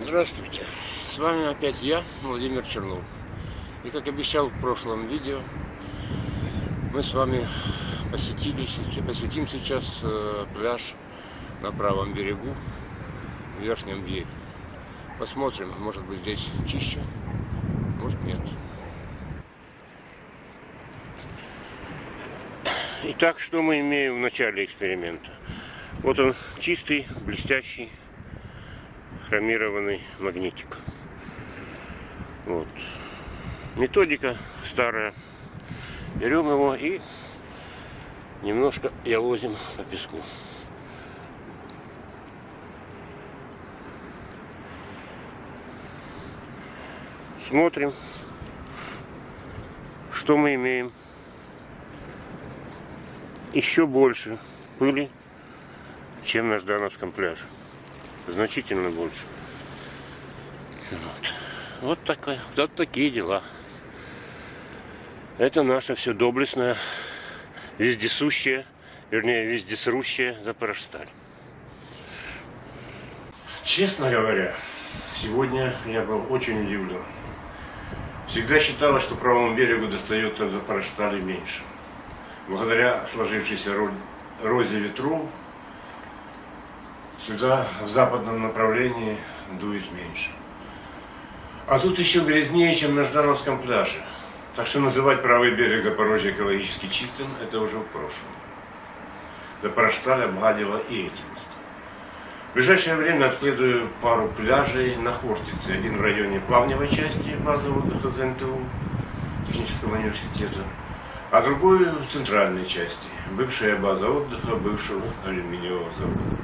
Здравствуйте, с вами опять я, Владимир Чернов. И как обещал в прошлом видео, мы с вами посетили, посетим сейчас э, пляж на правом берегу, в Верхнем Бье. Посмотрим, может быть здесь чище, может нет. Итак, что мы имеем в начале эксперимента? Вот он чистый, блестящий, хромированный магнитик. Вот. Методика старая. Берем его и немножко явозим по песку. Смотрим, что мы имеем. Еще больше пыли, чем на Ждановском пляже значительно больше. Вот, вот, такая, вот такие дела. Это наша все доблестная, вездесущая, вернее, вездесрущая Запорожсталь. Честно говоря, сегодня я был очень удивлен. Всегда считалось, что правому берегу достается в Запорожстале меньше. Благодаря сложившейся розе ветру Сюда, в западном направлении, дует меньше. А тут еще грязнее, чем на Ждановском пляже. Так что называть правый берег Запорожья экологически чистым, это уже в прошлом. Запорожсталь обгадила и эти места. В ближайшее время обследую пару пляжей на Хортице. Один в районе плавневой части базы отдыха ЗНТУ, технического университета, а другой в центральной части, бывшая база отдыха бывшего алюминиевого завода.